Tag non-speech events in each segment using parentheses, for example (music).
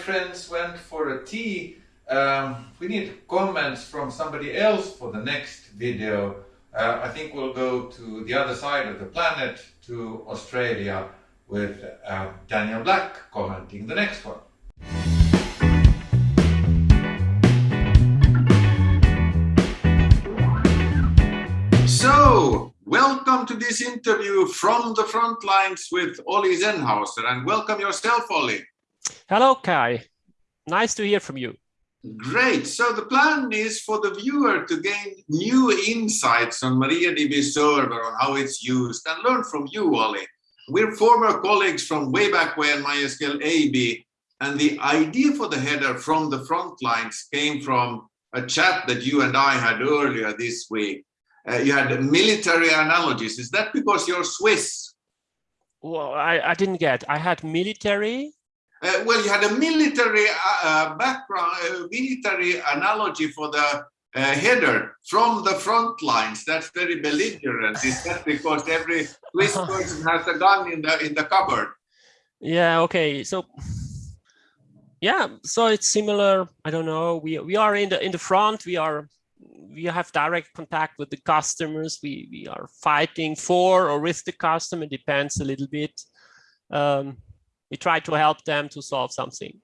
friends went for a tea. Um, we need comments from somebody else for the next video. Uh, I think we'll go to the other side of the planet, to Australia, with uh, Daniel Black commenting the next one. So, welcome to this interview from the front lines with Olli Sennhauser, and welcome yourself, Olli. Hello, Kaj. Nice to hear from you. Great. So the plan is for the viewer to gain new insights on MariaDB server, on how it's used, and learn from you, Olli. We're former colleagues from way back when MySQL AB, and the idea for the header from the front lines came from a chat that you and I had earlier this week. Uh, you had military analogies. Is that because you're Swiss? Well, I, I didn't get. I had military. Uh, well, you had a military uh, uh background, uh, military analogy for the uh, header from the front lines. That's very belligerent. Is that because every Swiss (laughs) person has a gun in the in the cupboard? Yeah. Okay. So. Yeah. So it's similar. I don't know. We we are in the in the front. We are we have direct contact with the customers. We we are fighting for or with the customer. Depends a little bit. Um, we try to help them to solve something.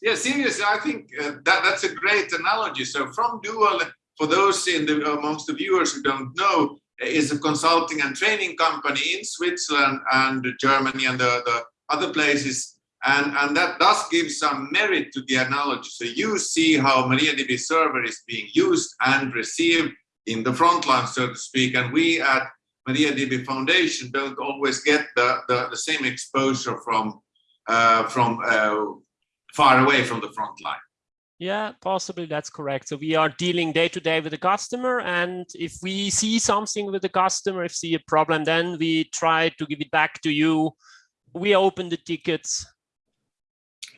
Yeah, seriously, I think uh, that that's a great analogy. So FromDual, for those in the amongst the viewers who don't know, is a consulting and training company in Switzerland and Germany and the, the other places. And, and that does give some merit to the analogy. So you see how MariaDB server is being used and received in the front line, so to speak. And we at MariaDB Foundation don't always get the, the, the same exposure from, from uh, far away from the front line. Yeah, possibly that's correct. So we are dealing day to day with the customer. And if we see something with the customer, if we see a problem, then we try to give it back to you. We open the tickets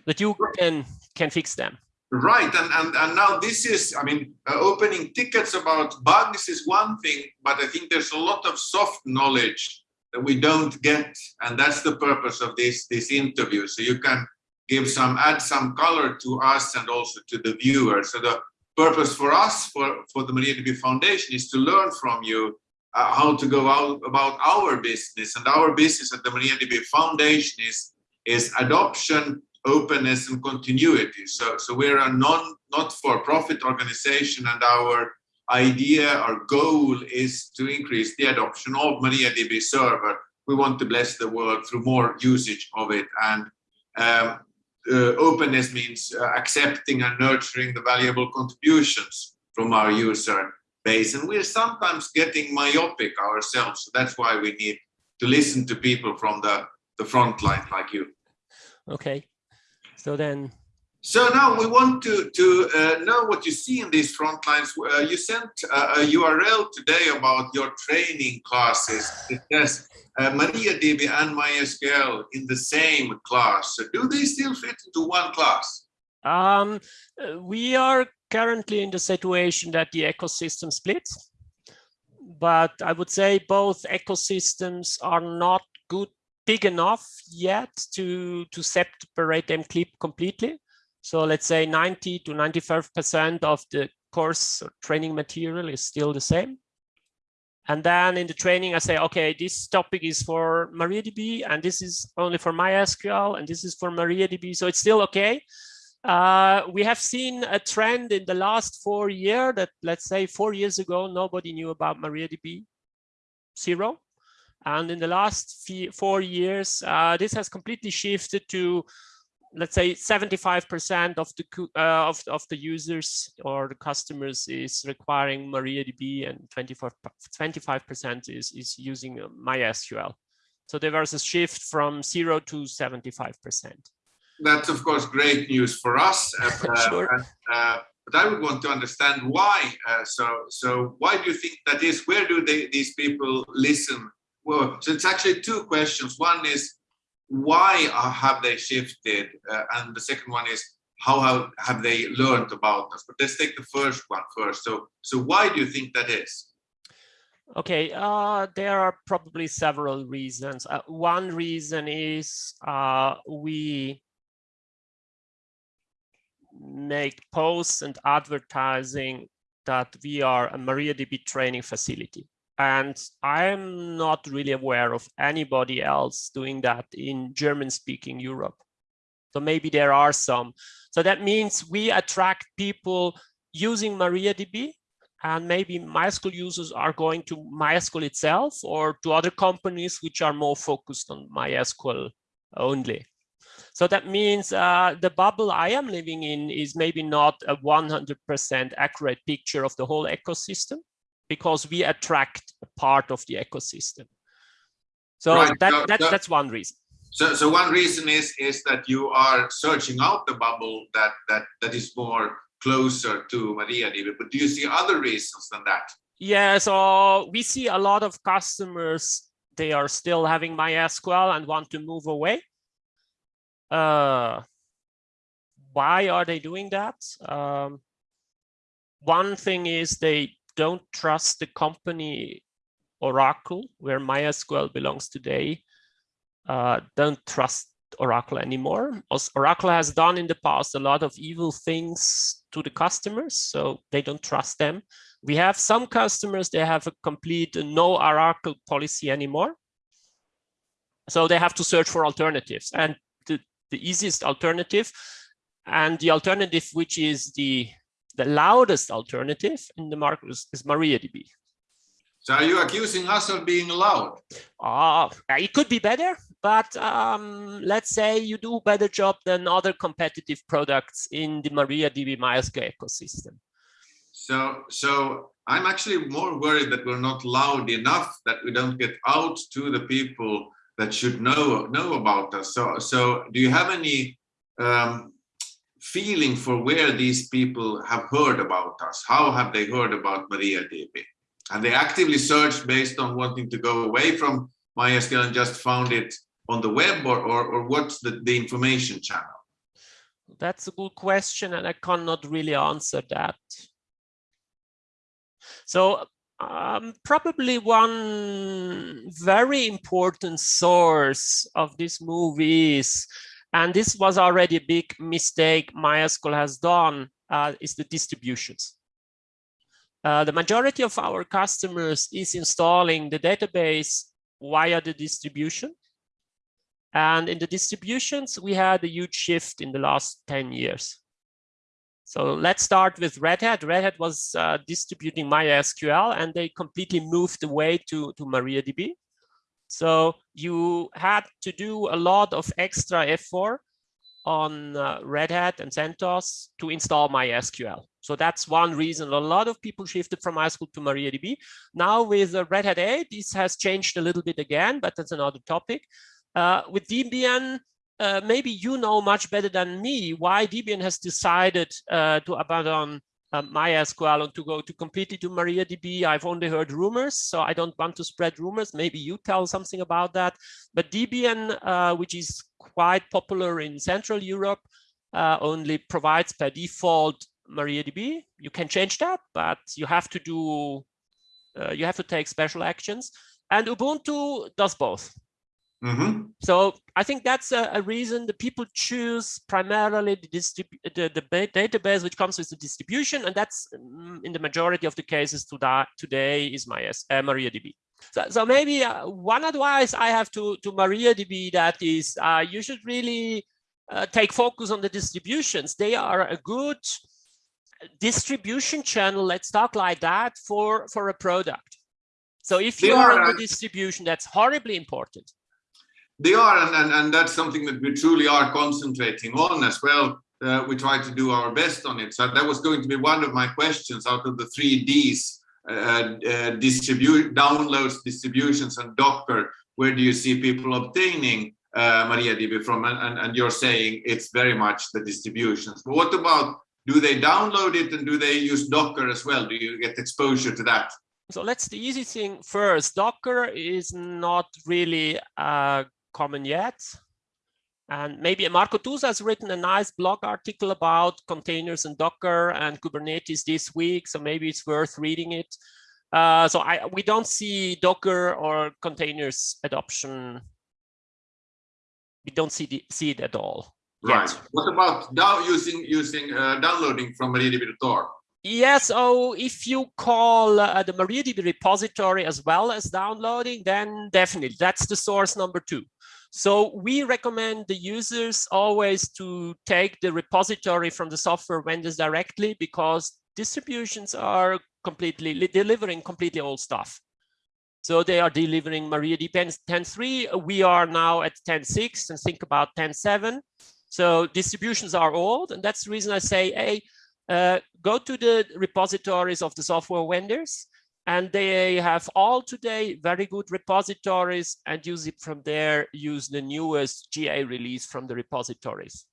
that you can, can fix them. Right, and, and, and now this is, I mean, uh, opening tickets about bugs is one thing, but I think there's a lot of soft knowledge that we don't get, and that's the purpose of this, this interview. So you can give some, add some color to us and also to the viewer. So the purpose for us, for, for the Maria MariaDB Foundation is to learn from you uh, how to go out about our business. And our business at the Maria MariaDB Foundation is, is adoption, openness, and continuity. So, so we're a non, not-for-profit organization and our idea, our goal is to increase the adoption of MariaDB server. We want to bless the world through more usage of it. And um, uh, openness means uh, accepting and nurturing the valuable contributions from our user base. And we're sometimes getting myopic ourselves. So that's why we need to listen to people from the, the front line like you. Okay. So then so now we want to, to uh, know what you see in these front lines. Uh, you sent uh, a URL today about your training classes. It says uh, MariaDB and MySQL in the same class. So do they still fit into one class? Um, uh, we are currently in the situation that the ecosystem splits. But I would say both ecosystems are not good, big enough yet to, to separate them completely. So let's say 90 to 95% of the course training material is still the same. And then in the training, I say, okay, this topic is for MariaDB, and this is only for MySQL, and this is for MariaDB. So it's still okay. Uh, we have seen a trend in the last four years that, let's say, four years ago, nobody knew about MariaDB, zero. And in the last four years, uh, this has completely shifted to let's say 75% of the uh, of, of the users or the customers is requiring MariaDB and 25% is, is using uh, MySQL. So there was a shift from zero to 75%. That's of course great news for us. (laughs) Uh, sure. Uh, but I would want to understand why. Uh, so, so why do you think that is? Where do they, these people listen? Well, so it's actually two questions. One is why have they shifted? Uh, and the second one is how have, have they learned about us? But let's take the first one first. So, so why do you think that is? Okay, uh, there are probably several reasons. Uh, one reason is uh, we make posts and advertising that we are a MariaDB training facility. And I'm not really aware of anybody else doing that in German speaking Europe. So maybe there are some. So that means we attract people using MariaDB and maybe MySQL users are going to MySQL itself or to other companies which are more focused on MySQL only. So that means uh, the bubble I am living in is maybe not a 100% accurate picture of the whole ecosystem because we attract a part of the ecosystem. So Right, that, so- that, so- that's one reason. So, so one reason is is that you are searching out the bubble that that that is more closer to Maria MariaDB. But do you see other reasons than that? Yeah, so we see a lot of customers, they are still having MySQL and want to move away. Uh, why are they doing that? Um, one thing is they don't trust the company Oracle, where MySQL belongs today, uh, don't trust Oracle anymore. Oracle has done in the past a lot of evil things to the customers, so they don't trust them. We have some customers, they have a complete no Oracle policy anymore. So they have to search for alternatives. And the, the easiest alternative and the alternative which is the, the loudest alternative in the market is, is MariaDB. So are you accusing us of being loud? Uh, it could be better, but um, let's say you do a better job than other competitive products in the MariaDB MySQL ecosystem. So so I'm actually more worried that we're not loud enough, that we don't get out to the people that should know know about us. So so do you have any um, feeling for where these people have heard about us? How have they heard about MariaDB? And they actively searched based on wanting to go away from MySQL and just found it on the web or, or, or what's the, the information channel? That's a good question, and I cannot really answer that. So um, probably one very important source of this movie is, and this was already a big mistake MySQL has done, uh, is the distributions. Uh, the majority of our customers is installing the database via the distribution. And in the distributions, we had a huge shift in the last 10 years. So let's start with Red Hat. Red Hat was uh, distributing MySQL and they completely moved away to, to MariaDB. So you had to do a lot of extra effort on uh, Red Hat and CentOS to install MySQL. So that's one reason a lot of people shifted from MySQL to MariaDB. Now with Red Hat 8, this has changed a little bit again, but that's another topic. Uh, with Debian, uh, maybe you know much better than me why Debian has decided uh, to abandon um, MySQL and to go to completely to MariaDB. I've only heard rumors, so I don't want to spread rumors. Maybe you tell something about that. But Debian, uh, which is quite popular in Central Europe, uh, only provides by default MariaDB. You can change that, but you have to do, uh, you have to take special actions. And Ubuntu does both. Mhm. So I think that's a, a reason the people choose primarily the, the, the database which comes with the distribution, and that's mm, in the majority of the cases to that today is my uh, MariaDB. So, so maybe uh, one advice I have to, to MariaDB that is uh, you should really uh, take focus on the distributions. They are a good distribution channel, let's talk like that, for, for a product. So if you are uh, the distribution, that's horribly important. They are, and, and, and that's something that we truly are concentrating on as well. Uh, we try to do our best on it. So that was going to be one of my questions out of the three Ds, uh, uh, distribute, downloads, distributions, and Docker. Where do you see people obtaining uh, MariaDB from? And, and, and you're saying it's very much the distributions. But what about, do they download it and do they use Docker as well? Do you get exposure to that? So let's the easy thing first. Docker is not really uh, common yet. And maybe Marco Tusa has written a nice blog article about containers and Docker and Kubernetes this week. So maybe it's worth reading it. Uh, so I, we don't see Docker or containers adoption. We don't see, the, see it at all. Right. yet. What about now using using uh, downloading from MariaDB.org? Yes, oh, if you call uh, the MariaDB repository as well as downloading, then definitely that's the source number two. So we recommend the users always to take the repository from the software vendors directly because distributions are completely delivering completely old stuff. So they are delivering MariaDB 10.3. We are now at 10.6 and think about 10.7. So distributions are old. And that's the reason I say, hey, uh, go to the repositories of the software vendors and they have all today very good repositories and use it from there, use the newest GA release from the repositories.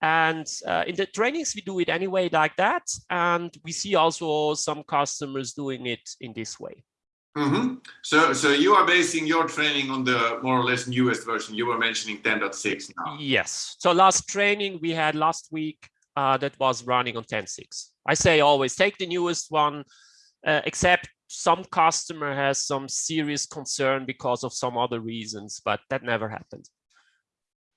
And uh, in the trainings, we do it anyway like that. And we see also some customers doing it in this way. Mm -hmm. So, so you are basing your training on the more or less newest version. You were mentioning 10.6 now. Yes. So last training we had last week uh, that was running on 10.6. I say always take the newest one, uh, except some customer has some serious concern because of some other reasons, but that never happened.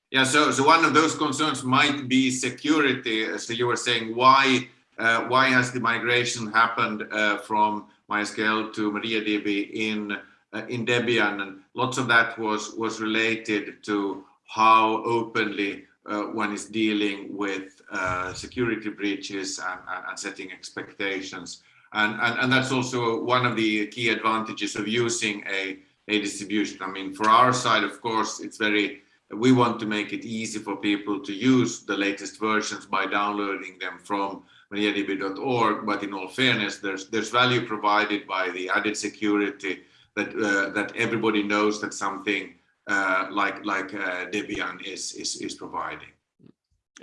Yeah, so so one of those concerns might be security. So you were saying why uh, why has the migration happened uh, from MySQL to MariaDB in uh, in Debian, and lots of that was was related to how openly uh, one is dealing with uh, security breaches and, and, and setting expectations. And, and, and that's also one of the key advantages of using a, a distribution. I mean, for our side, of course, it's very, we want to make it easy for people to use the latest versions by downloading them from mariadb.org. But in all fairness, there's, there's value provided by the added security that, uh, that everybody knows that something uh, like, like uh, Debian is, is, is providing.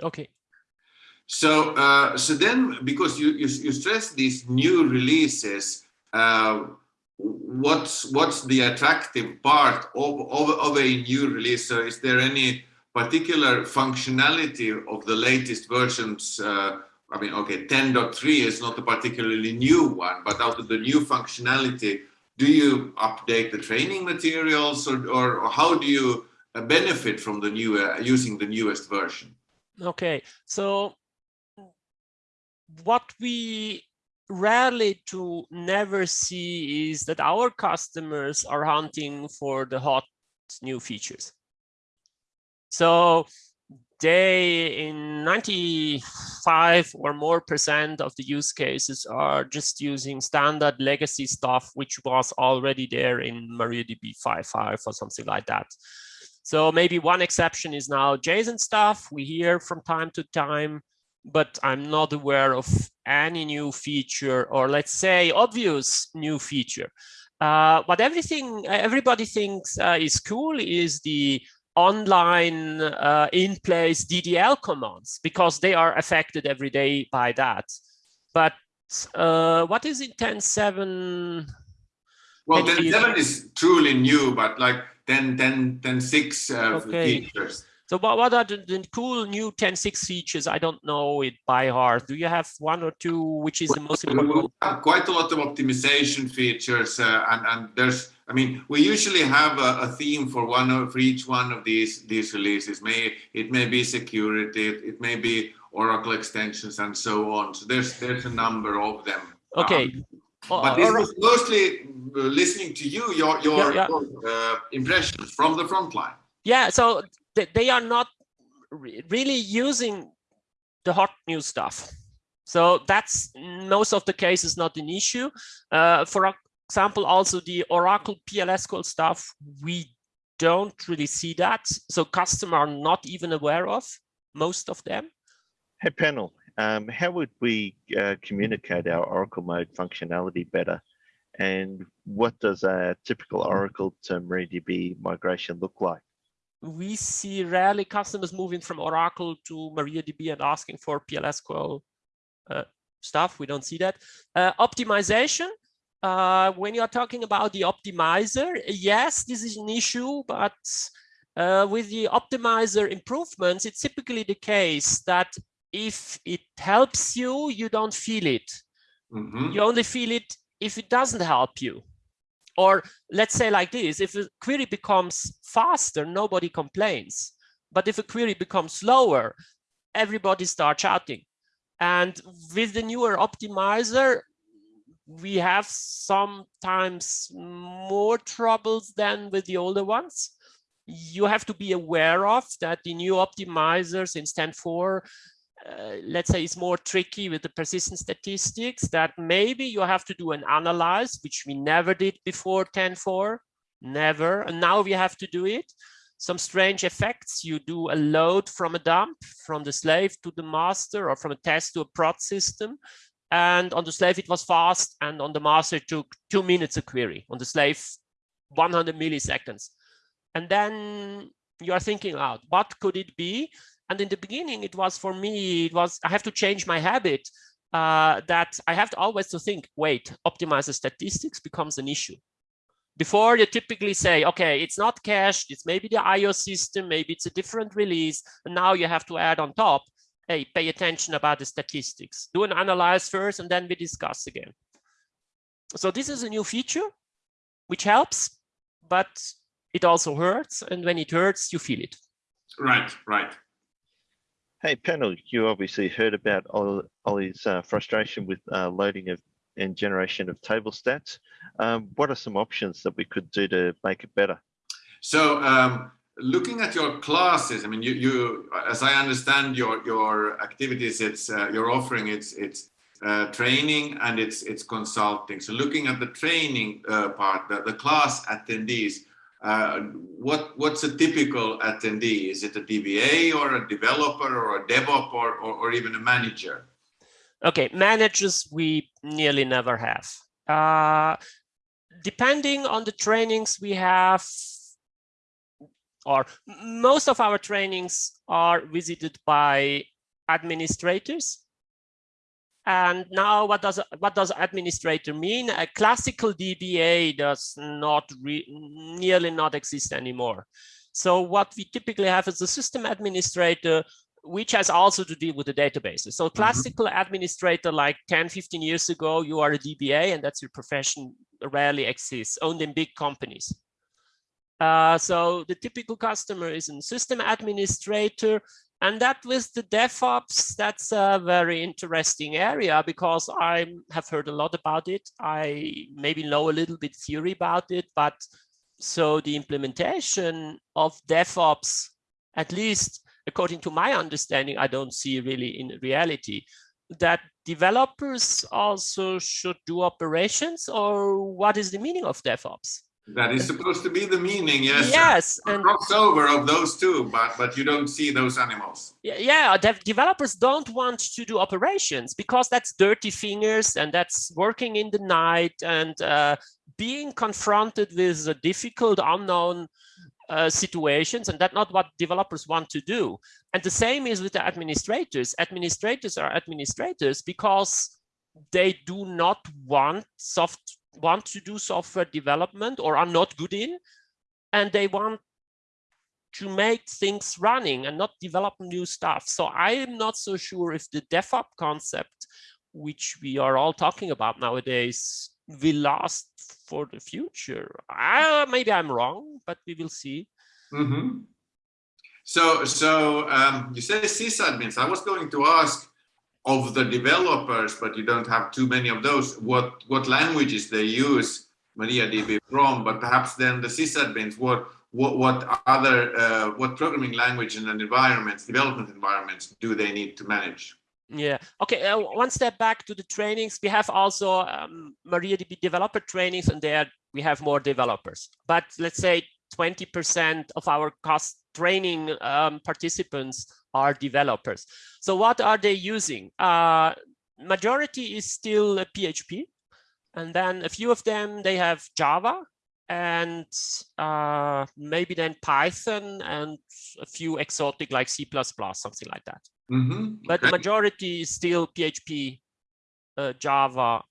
Okay. So, uh, so then, because you, you, you stress these new releases, uh, what's what's the attractive part of, of, of a new release? So, is there any particular functionality of the latest versions? Uh, I mean, okay, 10.3 is not a particularly new one, but out of the new functionality, do you update the training materials, or, or, or how do you benefit from the new uh, using the newest version? Okay, so what we rarely to never see is that our customers are hunting for the hot new features. So they in 95 or more percent of the use cases are just using standard legacy stuff, which was already there in MariaDB 5.5 or something like that. So maybe one exception is now JSON stuff. We hear from time to time but I'm not aware of any new feature or let's say obvious new feature. Uh, what everything everybody thinks uh, is cool is the online uh, in-place DDL commands because they are affected every day by that. But uh, what is in 10.7? Well, 10.7 is truly new, but like 10, 10, 10.6 uh, okay. features so what, are the, the cool new 10.6 features? I don't know it by heart. Do you have one or two, which is the most important? quite a lot of optimization features uh, and, and there's, I mean, we usually have a, a, theme for one of, for each one of these, these releases. May, it may be security, it, it may be Oracle extensions and so on. So there's, there's a number of them. Okay. Um, but this was mostly listening to you, your, your, yeah, yeah. uh, impressions from the front line. Yeah, so they are not really using the hot new stuff. So that's most of the cases not an issue. Uh, for example, also the Oracle PLSQL stuff, we don't really see that. So customers are not even aware of most of them. Hey panel, um, how would we uh, communicate our Oracle mode functionality better? And what does a typical Oracle to MariaDB migration look like? We see rarely customers moving from Oracle to MariaDB and asking for PLSQL uh, stuff. We don't see that. Uh, optimization, uh, when you're talking about the optimizer, yes, this is an issue, but uh, with the optimizer improvements, it's typically the case that if it helps you, you don't feel it. Mm -hmm. You only feel it if it doesn't help you. Or let's say like this, if a query becomes faster, nobody complains. But if a query becomes slower, everybody starts shouting. And with the newer optimizer, we have sometimes more troubles than with the older ones. You have to be aware of that the new optimizers in Stan 4 uh, let's say it's more tricky with the persistence statistics that maybe you have to do an analyze, which we never did before 10.4, never. And now we have to do it. Some strange effects. You do a load from a dump, from the slave to the master, or from a test to a prod system. And on the slave, it was fast. And on the master, it took two minutes a query. On the slave, 100 milliseconds. And then you are thinking out, what could it be? And in the beginning, it was for me, it was, I have to change my habit uh, that I have to always to think, wait, optimize the statistics becomes an issue. Before you typically say, okay, it's not cached, it's maybe the IO system, maybe it's a different release. And now you have to add on top, hey, pay attention about the statistics. Do an analyze first and then we discuss again. So this is a new feature, which helps, but it also hurts. And when it hurts, you feel it. Right, right. Hey, panel, you obviously heard about Ollie's uh, frustration with uh, loading of and generation of table stats. Um, what are some options that we could do to make it better? So um, looking at your classes, I mean, you, you, as I understand your your activities, it's uh, your offering, it's it's uh, training and it's it's consulting. So looking at the training uh, part, the, the class attendees, uh, what what's a typical attendee? Is it a DBA or a developer or a DevOps or, or, or even a manager? Okay, managers we nearly never have. Uh, depending on the trainings we have, or most of our trainings are visited by administrators and now what does what does administrator mean? A classical DBA does not re, nearly not exist anymore. So what we typically have is a system administrator which has also to deal with the databases. So mm-hmm. classical mm -hmm. administrator like 10, 15 years ago, you are a DBA and that's your profession rarely exists, only in big companies. Uh, so the typical customer is a system administrator and that with the DevOps, that's a very interesting area because I have heard a lot about it. I maybe know a little bit theory about it, but so the implementation of DevOps, at least according to my understanding, I don't see really in reality that developers also should do operations or what is the meaning of DevOps? That is supposed to be the meaning, yes. Yes, and crossover of those two, but but you don't see those animals. Yeah, dev developers don't want to do operations because that's dirty fingers and that's working in the night and uh, being confronted with a difficult, unknown uh, situations, and that's not what developers want to do. And the same is with the administrators. Administrators are administrators because they do not want soft want to do software development or are not good in, and they want to make things running and not develop new stuff. So I am not so sure if the DevOps concept, which we are all talking about nowadays, will last for the future. I, maybe I'm wrong, but we will see. Mm -hmm. So, so um, you say sysadmins. I was going to ask of the developers, but you don't have too many of those, what, what languages they use MariaDB from, but perhaps then the sysadmins, what, what, what other, uh, what programming language and environments, development environments do they need to manage? Yeah. Okay. Uh, one step back to the trainings. We have also um, MariaDB developer trainings, and there we have more developers. But let's say 20% of our cost training um, participants are developers. So what are they using? Uh, majority is still PHP. And then a few of them, they have Java and uh, maybe then Python and a few exotic like C++, something like that. Mm -hmm. But the majority is still PHP, uh, Java.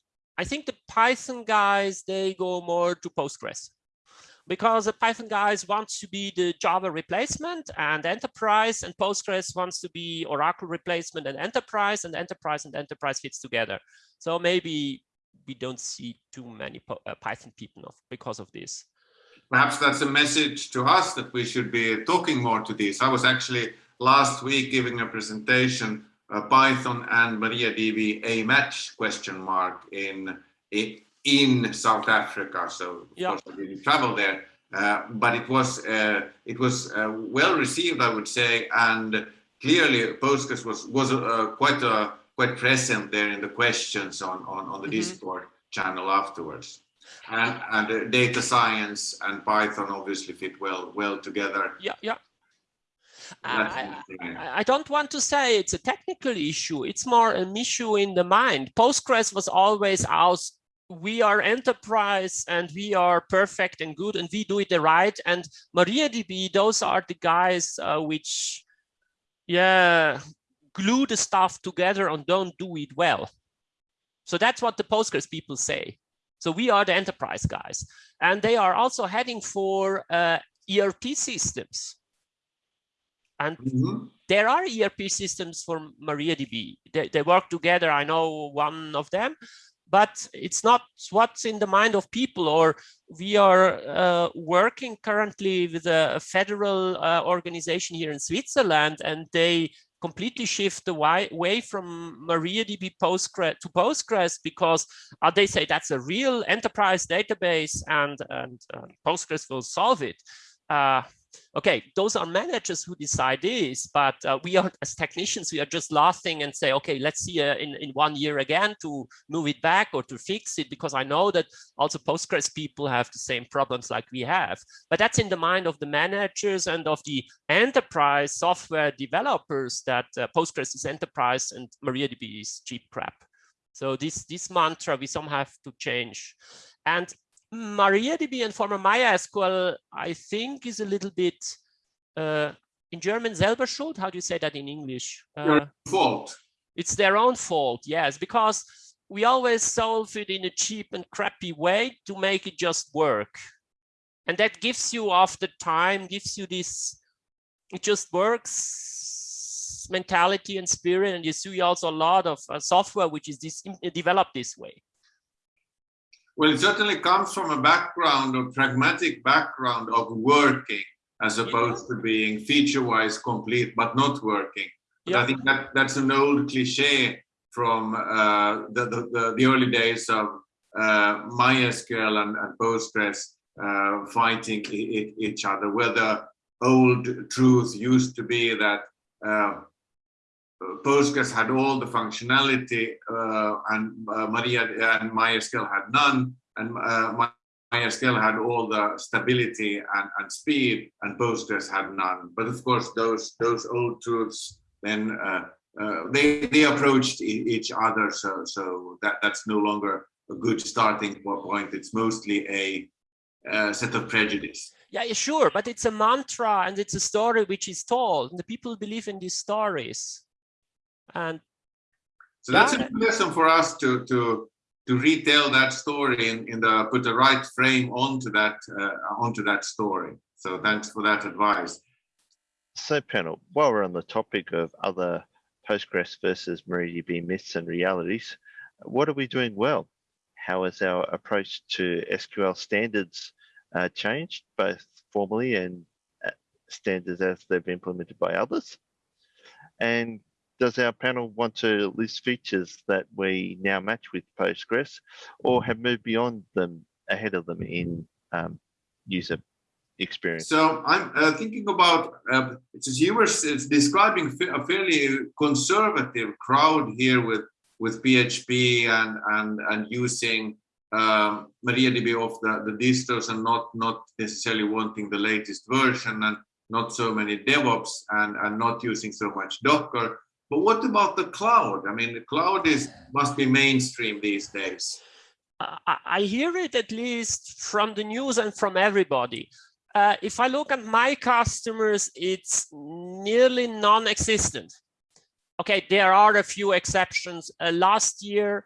I think the Python guys, they go more to Postgres because the Python guys want to be the Java replacement and enterprise and Postgres wants to be Oracle replacement and enterprise and enterprise and enterprise fits together. So maybe we don't see too many uh, Python people because of this. perhaps that's a message to us that we should be talking more to this. I was actually last week giving a presentation, uh, Python and MariaDB a match question mark in in South Africa. So of course I didn't travel there, uh, but it was uh, it was uh, well received, I would say, and clearly Postgres was was uh, quite uh, quite present there in the questions on on, on the Mhm. Discord channel afterwards. And, and uh, data science and Python obviously fit well well together. Yeah, yeah. I. I I don't want to say it's a technical issue. It's more an issue in the mind. Postgres was always out. We are enterprise and we are perfect and good and we do it the right. And MariaDB, those are the guys uh, which, yeah, glue the stuff together and don't do it well. So that's what the Postgres people say. So we are the enterprise guys. And they are also heading for uh, ERP systems. And Mhm. there are ERP systems for MariaDB. They, they work together. I know one of them, but it's not what's in the mind of people. Or we are uh, working currently with a, federal uh, organization here in Switzerland, and they completely shift the way, from MariaDB Postgres to Postgres because uh, they say that's a real enterprise database and, and uh, Postgres will solve it. Okay, those are managers who decide this, but uh, we are as technicians, we are just laughing and say, okay, let's see uh, in, in one year again to move it back or to fix it, because I know that also Postgres people have the same problems like we have. But that's in the mind of the managers and of the enterprise software developers that uh, Postgres is enterprise and MariaDB is cheap crap. So this, this mantra we some have to change. And MariaDB and former MySQL, I think, is a little bit uh, in German selber schuld. How do you say that in English? Uh, fault. it's their own fault, yes, because we always solve it in a cheap and crappy way to make it just work. And that gives you after time, gives you this, it just works mentality and spirit. And you see also a lot of uh, software which is this, developed this way. Well, it certainly comes from a background, a pragmatic background of working as opposed to being feature-wise complete but not working. But I think that that's an old cliche from uh, the, the, the, early days of uh, MySQL and, and Postgres uh, fighting each other, where the old truth used to be that uh, Postgres had all the functionality uh, and uh, Maria and MySQL had none, and uh, My- MySQL had all the stability and, and speed, and Postgres had none. But of course, those those old truths then uh, they they approached each other, so so that that's no longer a good starting point. It's mostly a set of prejudice. Yeah, yeah, sure, but it's a mantra and it's a story which is told, and the people believe in these stories. And So that's Yeah. a good lesson for us to to to retell that story and in the put the right frame onto that uh, onto that story. So thanks for that advice. So panel, while we're on the topic of other Postgres versus MariaDB myths and realities, what are we doing well? How has our approach to SQL standards uh, changed, both formally and uh, standards as they've been implemented by others? And does our panel want to list features that we now match with Postgres or have moved beyond them ahead of them in um, user experience? So I'm uh, thinking about uh, it's you were describing a fairly conservative crowd here with with PHP and and and using um, MariaDB off the, the distros and not not necessarily wanting the latest version and not so many DevOps and and not using so much Docker. But what about the cloud? I mean, the cloud is must be mainstream these days. I, hear it at least from the news and from everybody. Uh, if I look at my customers, it's nearly non-existent. Okay, there are a few exceptions. Uh, last year,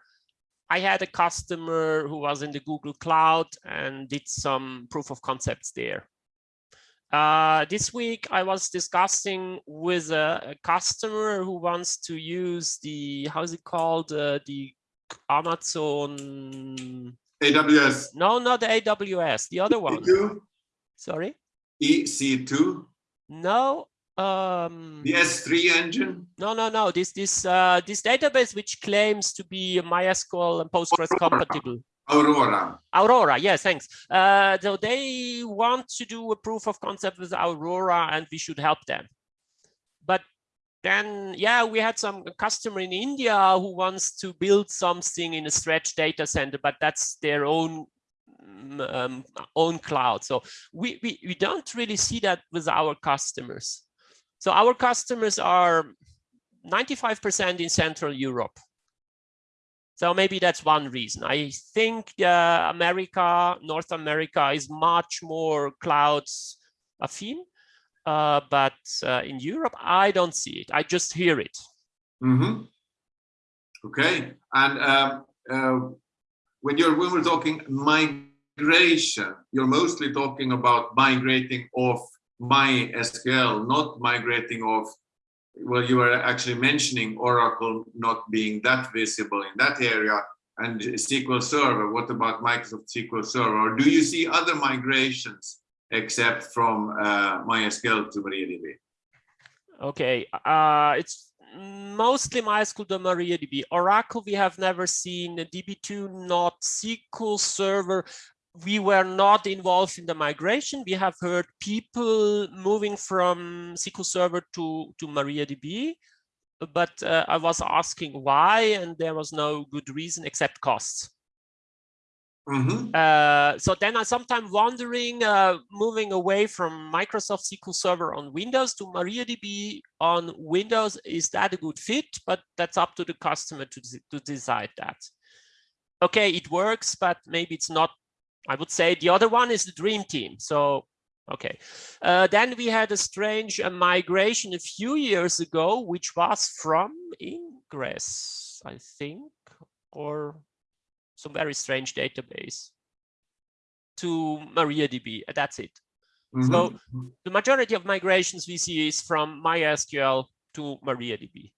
I had a customer who was in the Google Cloud and did some proof of concepts there. Uh, this week, I was discussing with a, a customer who wants to use the, how's it called, uh, the Amazon, AWS. no, not the AWS, the other one. You? Sorry? EC2, No. Um, the S3 engine? no, no, no. This this uh, this database which claims to be MySQL and Postgres compatible. Aurora. Aurora, yes, thanks. Uh, so they want to do a proof of concept with Aurora, and we should help them. But then, yeah, we had some customer in India who wants to build something in a stretch data center, but that's their own mm, um, own cloud. So we, we we don't really see that with our customers. So our customers are 95% in Central Europe. So maybe that's one reason. I think uh, America, North America is much more clouds affine, uh, but uh, in Europe, I don't see it. I just hear it. hmm Okay, and um, uh, when you're when we're talking migration, you're mostly talking about migrating off MySQL, not migrating off. Well, you were actually mentioning Oracle not being that visible in that area, and SQL Server. What about Microsoft SQL Server? Or do you see other migrations except from uh, MySQL to MariaDB? Okay, uh, it's mostly MySQL to MariaDB. Oracle, we have never seen. DB2, not SQL Server. We were not involved in the migration. We have heard people moving from SQL Server to, to MariaDB, but uh, I was asking why, and there was no good reason except costs. Mhm. Uh, so then I sometimes wondering, uh, moving away from Microsoft SQL Server on Windows to MariaDB on Windows, is that a good fit? But that's up to the customer to, to decide that. Okay, it works, but maybe it's not. I would say the other one is the dream team. So, okay. Uh, then we had a strange uh, migration a few years ago, which was from Ingres, I think, or some very strange database to MariaDB. That's it. So Mhm. the majority of migrations we see is from MySQL to MariaDB.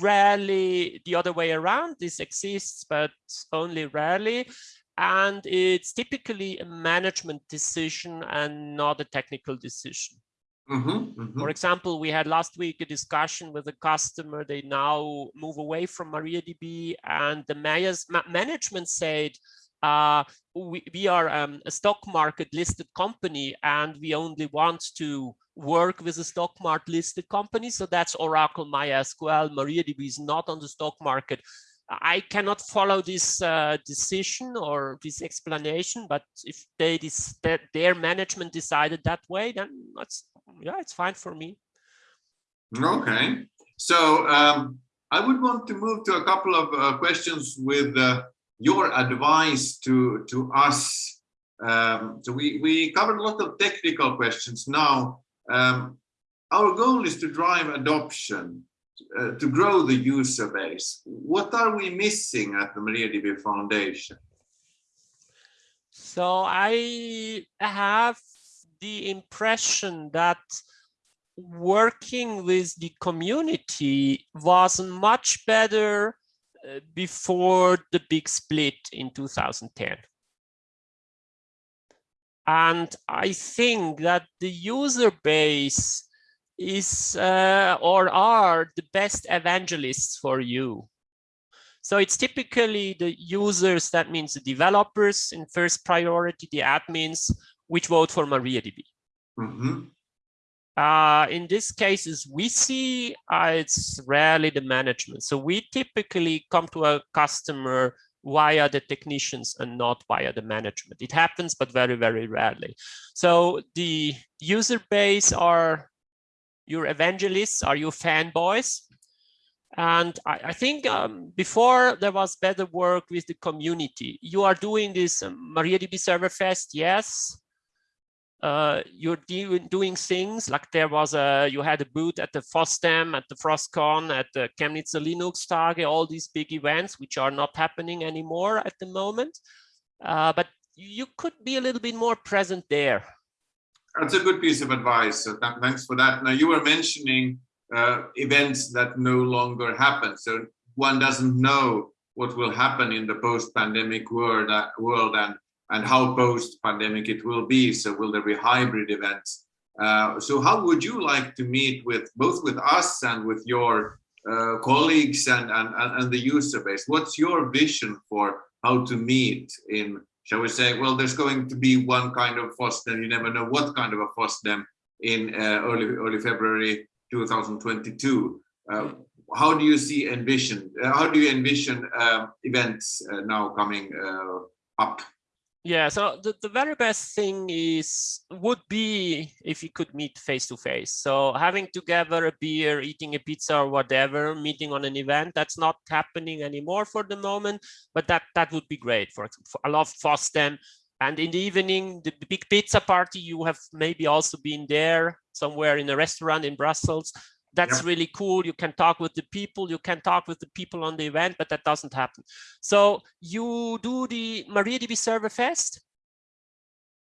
Rarely the other way around. This exists, but only rarely. And it's typically a management decision and not a technical decision. Mhm, mhm. For example, we had last week a discussion with a customer. They now move away from MariaDB, and the Maya's ma management said, uh, we, we are um, a stock market listed company, and we only want to work with a stock market listed company. So that's Oracle, MySQL. MariaDB is not on the stock market. I cannot follow this uh, decision or this explanation, but if they that their management decided that way, then that's yeah, it's fine for me. Okay, so um, I would want to move to a couple of uh, questions with uh, your advice to to us. Um, so we we covered a lot of technical questions. Now, um, our goal is to drive adoption, uh, to grow the user base. What are we missing at the MariaDB Foundation? So I have the impression that working with the community was much better uh, before the big split in 2010. And I think that the user base is uh, or are the best evangelists for you. So it's typically the users, that means the developers in first priority, the admins, which vote for MariaDB. Mhm. Uh, in this case, cases, we see uh, it's rarely the management. So we typically come to a customer via the technicians and not via the management. It happens, but very, very rarely. So the user base are your evangelists, are your fanboys. And I, I think um, before there was better work with the community. You are doing this um, MariaDB Server Fest, yes. Uh, you're do, doing things like there was a, you had a booth at the FOSDEM, at the FrOSCon, at the Chemnitz Linux Tage, all these big events, which are not happening anymore at the moment. Uh, but you could be a little bit more present there. That's a good piece of advice. So th- thanks for that. Now you were mentioning uh, events that no longer happen. So one doesn't know what will happen in the post-pandemic world, uh, world, and and how post-pandemic it will be. So will there be hybrid events? Uh, so how would you like to meet with both with us and with your uh, colleagues and, and, and the user base? What's your vision for how to meet in, shall we say, well, there's going to be one kind of FOSDEM, you never know what kind of a FOSDEM in uh, early, early February 2022. Uh, how do you see envision, uh, how do you envision uh, events uh, now coming up? Yeah, so the, the very best thing is would be if you could meet face to face. So having together a beer, eating a pizza or whatever, meeting on an event, that's not happening anymore for the moment, but that that would be great. For, for I love FOSDEM. And in the evening, the, the big pizza party, you have maybe also been there somewhere in a restaurant in Brussels that's yeah. really cool. You can talk with the people. You can talk with the people on the event but that doesn't happen. So you do the mariadb server fest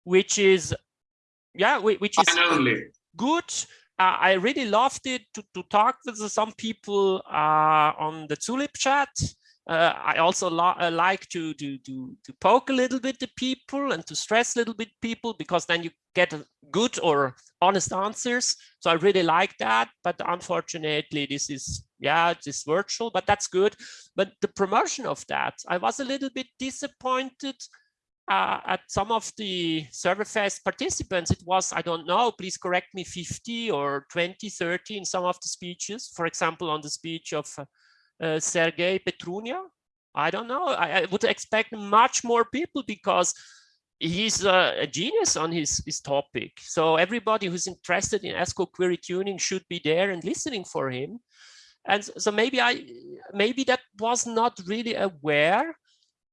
which is yeah which is Finally. good. Uh, i really loved it to, to talk with some people uh, on the Zulip chat uh, I also uh, like to, to, to, to poke a little bit the people and to stress a little bit people because then you get good or honest answers. So I really like that, but unfortunately this is, yeah, it's virtual, but that's good. But the promotion of that, I was a little bit disappointed uh, at some of the Serverfest participants. It was, I don't know, please correct me, 50 or 20, 30 in some of the speeches. For example, on the speech of uh, uh, Sergei Petrunia. I don't know. I, I, would expect much more people because he's a, genius on his, his topic. So everybody who's interested in SQL query tuning should be there and listening for him. And so maybe I, maybe that was not really aware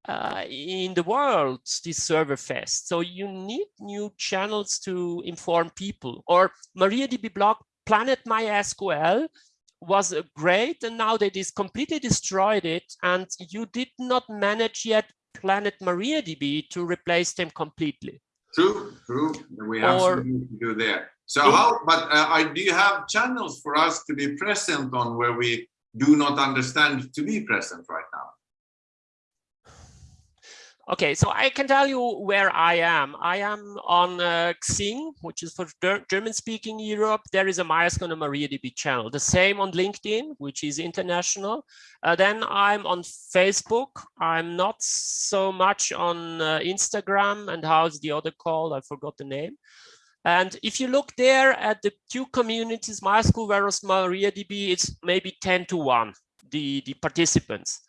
uh, in the world, this server fest. So you need new channels to inform people or MariaDB blog Planet MySQL was great and now they just completely destroyed it and you did not manage yet planet mariadb to replace them completely. True true. We have or, something to do there. So it, how but uh, I, do you have channels for us to be present on where we do not understand to be present right now Okay, so I can tell you where I am. I am on uh, Xing, which is for German-speaking Europe. There is a MySQL and MariaDB channel. The same on LinkedIn, which is international. Uh, then I'm on Facebook. I'm not so much on uh, Instagram. And how's the other called? I forgot the name. And if you look there at the two communities, MySQL versus MariaDB, it's maybe 10 to 1, the, the participants.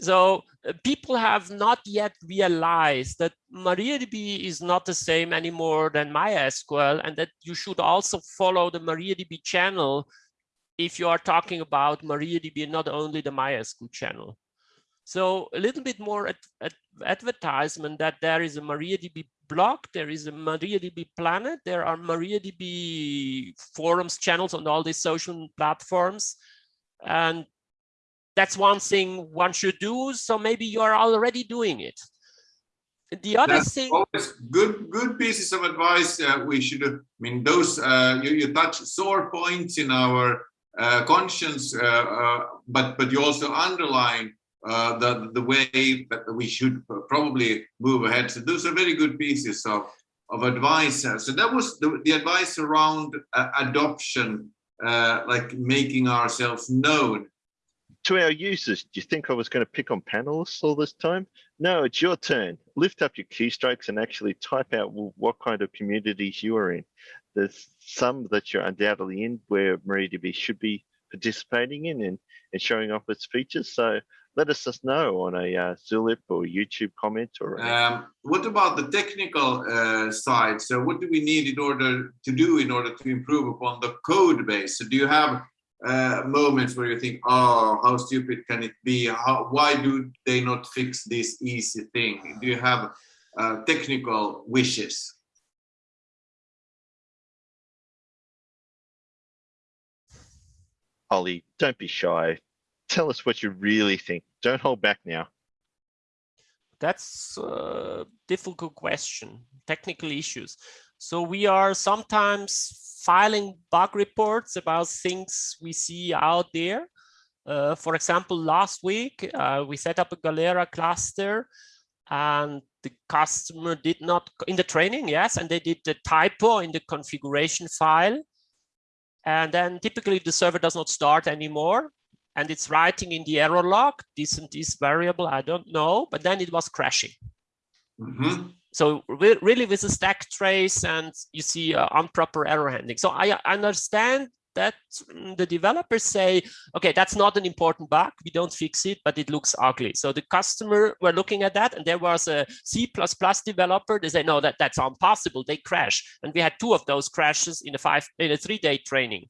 So uh, people have not yet realized that MariaDB is not the same anymore than MySQL and that you should also follow the MariaDB channel if you are talking about MariaDB not only the MySQL channel. So a little bit more at, at advertisement that there is a MariaDB blog, there is a MariaDB planet, there are MariaDB forums channels on all these social platforms. And that's one thing one should do. So maybe you are already doing it. The other that's thing, always good, good pieces of advice. Uh, we should, I mean, those uh, you, you touch sore points in our uh, conscience, uh, uh, but but you also underline uh, the the way that we should probably move ahead. So those are very good pieces of of advice. So that was the, the advice around adoption, like making ourselves known to our users, do you think I was going to pick on panelists all this time? No, it's your turn. Lift up your keystrokes and actually type out what kind of communities you are in. There's some that you're undoubtedly in where MariaDB should be participating in and, and showing off its features. So let us just know on a uh, Zulip or YouTube comment or. Um, what about the technical uh, side? So what do we need in order to do in order to improve upon the code base? So do you have uh, moments where you think, oh, how stupid can it be? How, why do they not fix this easy thing? Do you have uh, technical wishes? Ollie, don't be shy. Tell us what you really think. Don't hold back now. That's a difficult question, technical issues. So we are sometimes filing bug reports about things we see out there. Uh, for example, last week, uh, we set up a Galera cluster and the customer did not in the training yes and they did the typo in the configuration file and then typically the server does not start anymore and it's writing in the error log this and this variable i don't know but then it was crashing Mm -hmm. So re really with a stack trace and you see uh, improper error handling. So I understand that mm, the developers say, okay, that's not an important bug. We don't fix it, but it looks ugly. So the customer were looking at that and there was a C++ developer. They say, no, that, that's impossible. They crash. And we had two of those crashes in a five, in a three day training.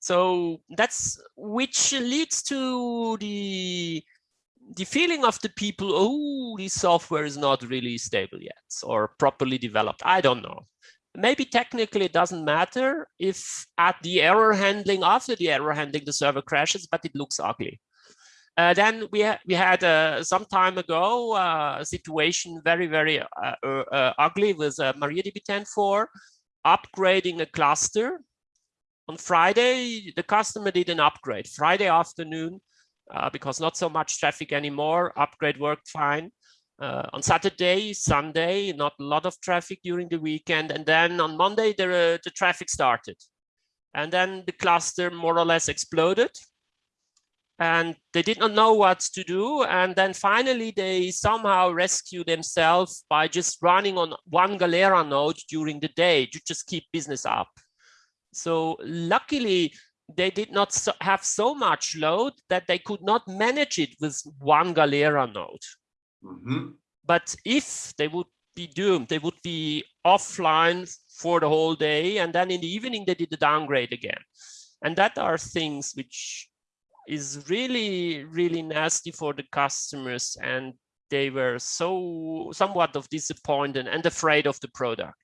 So that's which leads to the the feeling of the people, oh, this software is not really stable yet or properly developed. I don't know. Maybe technically it doesn't matter if at the error handling after the error handling the server crashes but it looks ugly. Uh, then we ha we had uh, some time ago uh, a situation very very uh, uh, uh, ugly with MariaDB 10.4 upgrading a cluster. On Friday the customer did an upgrade. Friday afternoon because not so much traffic anymore upgrade worked fine uh, on Saturday, Sunday, not a lot of traffic during the weekend. And then on Monday, the, uh, the traffic started. And then the cluster more or less exploded. And they did not know what to do. And then finally, they somehow rescue themselves by just running on one Galera node during the day to just keep business up. So luckily, they did not so have so much load that they could not manage it with one Galera node. Mm -hmm. But if they would be doomed, they would be offline for the whole day. And then in the evening, they did the downgrade again. And that are things which is really, really nasty for the customers. And they were so somewhat of disappointed and afraid of the product.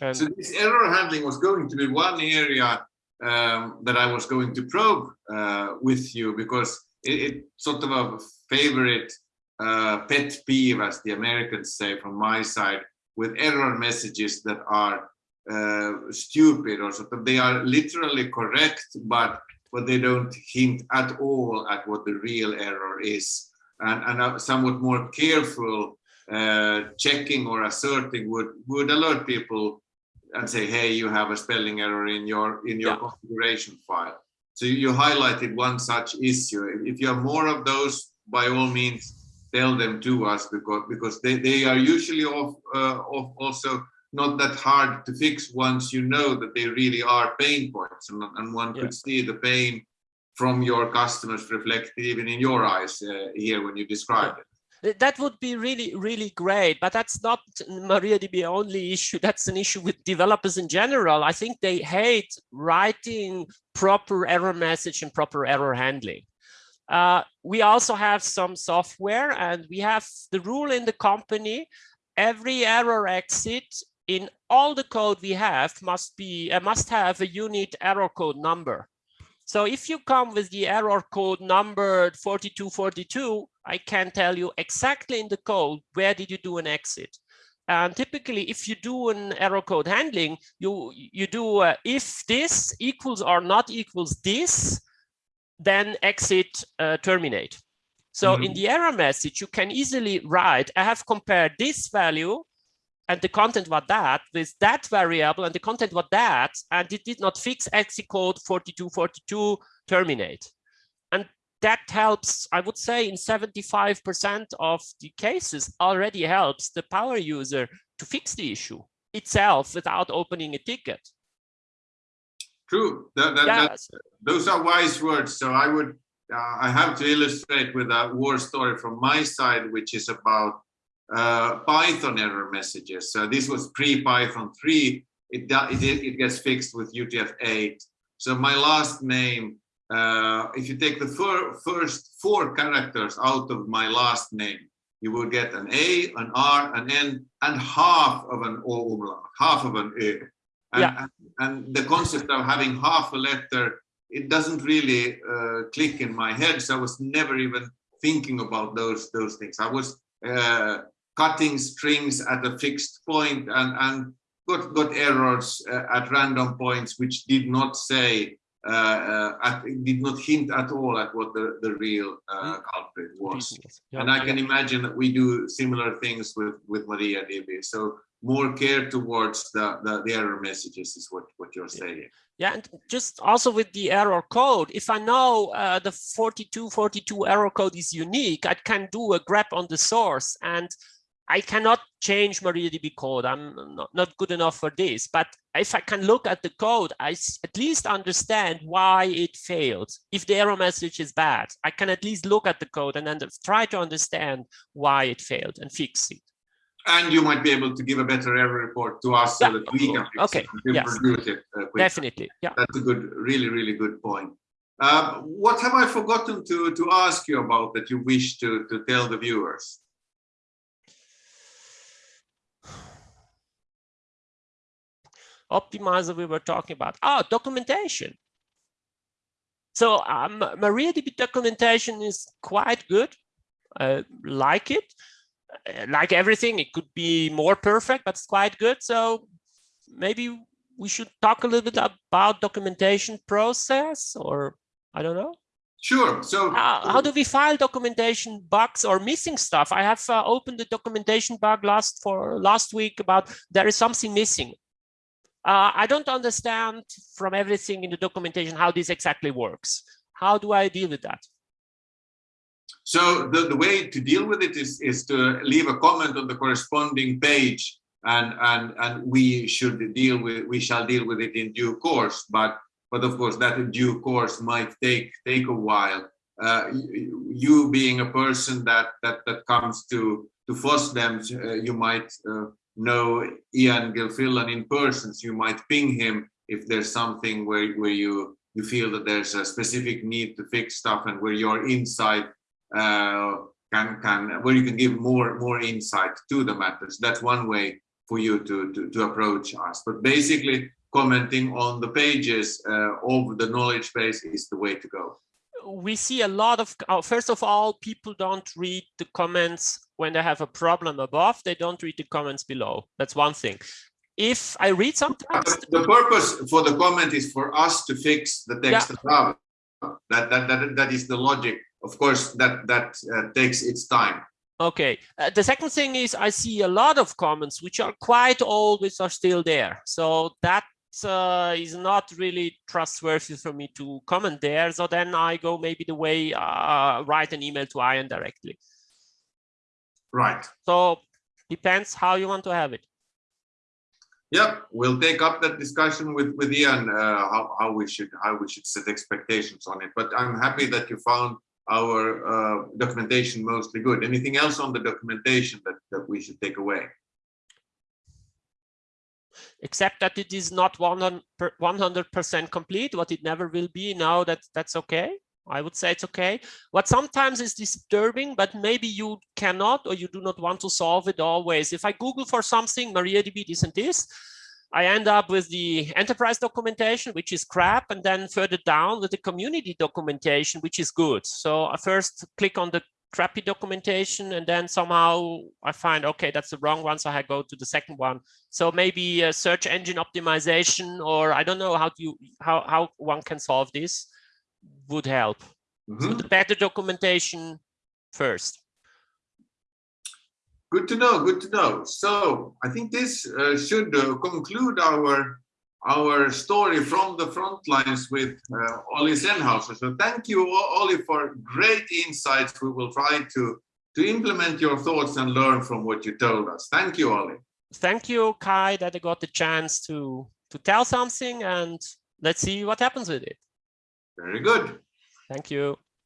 And so this error handling was going to be one area um, that I was going to probe uh, with you because it, sort of a favorite uh, pet peeve, as the Americans say from my side, with error messages that are uh, stupid or sort of they are literally correct, but but they don't hint at all at what the real error is. And, and a somewhat more careful uh, checking or asserting would would alert people and say, hey, you have a spelling error in your in your yeah. configuration file. So you highlighted one such issue. If you have more of those, by all means, tell them to us because because they, they are usually of, uh, of also not that hard to fix once you know that they really are pain points and, and one yeah. could see the pain from your customers reflected even in your eyes uh, here when you describe yeah. it that would be really really great but that's not mariadb only issue. That's an issue with developers in general. I think they hate writing proper error message and proper error handling. Uh, we also have some software and we have the rule in the company, every error exit in all the code we have must be uh, must have a unit error code number. So if you come with the error code number 4242, I can tell you exactly in the code, where did you do an exit? And typically, if you do an error code handling, you, you do uh, if this equals or not equals this, then exit uh, terminate. So mm -hmm. in the error message, you can easily write, I have compared this value and the content was that with that variable and the content was that, and it did not fix exit code 4242 terminate. That helps, I would say in 75% of the cases already helps the power user to fix the issue itself without opening a ticket. True. That, that, yes. that, those are wise words. So I would, uh, I have to illustrate with a war story from my side, which is about uh, Python error messages. So this was pre-Python 3. It, it, it gets fixed with UTF-8. So my last name, uh, if you take the fir first four characters out of my last name, you will get an A, an R, an N, and half of an O umlaut, half of an E. And, yeah. and, the concept of having half a letter, it doesn't really uh, click in my head. So I was never even thinking about those those things. I was uh, cutting strings at a fixed point and, and got, got errors uh, at random points which did not say did not hint at all at what the, the real uh, Mm. culprit was. Yeah, And I can imagine that we do similar things with, with MariaDB. So more care towards the, the, the error messages is what, what you're saying. Yeah, and just also with the error code, if I know uh, the 4242 error code is unique, I can do a grep on the source and I cannot change MariaDB code. I'm not, not good enough for this. But if I can look at the code, I at least understand why it failed. If the error message is bad, I can at least look at the code and then try to understand why it failed and fix it. And you might be able to give a better error report to us so Yeah, that we can fix okay, yes. it uh. Definitely. Yeah. That's a good, really, really good point. Uh, what have I forgotten to, to ask you about that you wish to, to tell the viewers? Optimizer we were talking about. Oh, documentation. So um, MariaDB documentation is quite good. I like it. Uh, Like everything, it could be more perfect, but it's quite good. So maybe we should talk a little bit about documentation process or I don't know. Sure. So How, how do we file documentation bugs or missing stuff? I have uh, opened the documentation bug last for last week about there is something missing. Uh, I don't understand from everything in the documentation how this exactly works. How do I deal with that? So the, the way to deal with it is, is to leave a comment on the corresponding page and, and, and we should deal with, we shall deal with it in due course. But, but of course that in due course might take, take a while. Uh, you, being a person that, that, that comes to, to FOSDEM, uh, you might uh, know Ian Gilfillan in person, so you might ping him if there's something where, where you, you feel that there's a specific need to fix stuff and where your insight uh, can can where you can give more more insight to the matters. That's one way for you to to, to approach us. But basically, commenting on the pages uh, of the knowledge base is the way to go. we see a lot of uh, first of all people don't read the comments when they have a problem above they don't read the comments below that's one thing if i read sometimes The purpose for the comment is for us to fix the text above. That, that that that is the logic. Of course, that that uh, takes its time. okay uh, the second thing is i see a lot of comments which are quite old which are still there so that uh, is not really trustworthy for me to comment there so then i go maybe the way uh, write an email to ian directly Right. so depends how you want to have it Yep, we'll take up that discussion with with Ian uh, how how we should how we should set expectations on it. But I'm happy that you found our uh, documentation mostly good. Anything else on the documentation that that we should take away? Except that it is not 100% complete, what it never will be. Now that that's okay. I would say it's okay. What sometimes is disturbing, but maybe you cannot or you do not want to solve it always. If I Google for something, MariaDB this and this, I end up with the enterprise documentation, which is crap, and then further down with the community documentation, which is good. So I first click on the crappy documentation and then somehow I find, okay, that's the wrong one. So I go to the second one. So maybe a search engine optimization, or I don't know how you, how, how one can solve this would help. So Mhm. the better documentation first. Good to know. Good to know. So I think this uh, should uh, conclude our our story from the front lines with uh, Olli Sennhauser. So thank you, O- Olli, for great insights. We will try to to implement your thoughts and learn from what you told us. Thank you, Olli. Thank you, Kaj, that I got the chance to, to tell something and let's see what happens with it. Very good. Thank you.